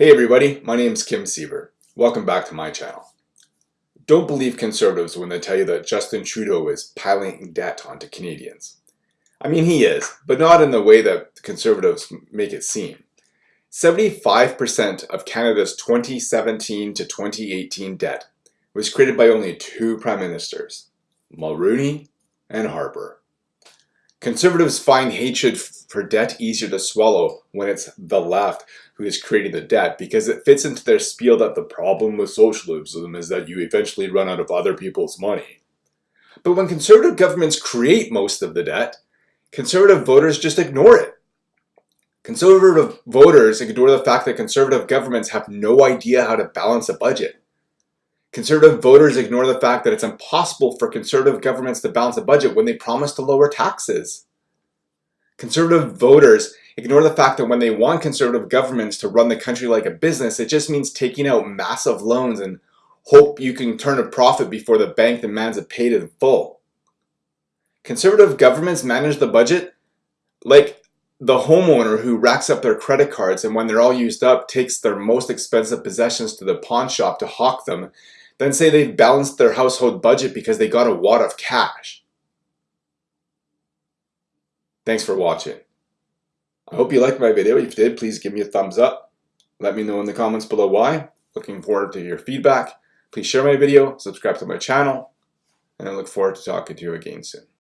Hey everybody, my name is Kim Siever. Welcome back to my channel. Don't believe conservatives when they tell you that Justin Trudeau is piling debt onto Canadians. I mean, he is, but not in the way that conservatives make it seem. 75% of Canada's 2017 to 2018 debt was created by only two prime ministers, Mulroney and Harper. Conservatives find hatred for debt easier to swallow when it's the left who is creating the debt because it fits into their spiel that the problem with socialism is that you eventually run out of other people's money. But when conservative governments create most of the debt, conservative voters just ignore it. Conservative voters ignore the fact that conservative governments have no idea how to balance a budget. Conservative voters ignore the fact that it's impossible for conservative governments to balance a budget when they promise to lower taxes. Conservative voters ignore the fact that when they want conservative governments to run the country like a business, it just means taking out massive loans and hope you can turn a profit before the bank demands it paid in full. Conservative governments manage the budget like the homeowner who racks up their credit cards and when they're all used up takes their most expensive possessions to the pawn shop to hawk them, then say they've balanced their household budget because they got a wad of cash. Thanks for watching. I hope you liked my video. If you did, please give me a thumbs up. Let me know in the comments below why. Looking forward to your feedback. Please share my video, subscribe to my channel, and I look forward to talking to you again soon.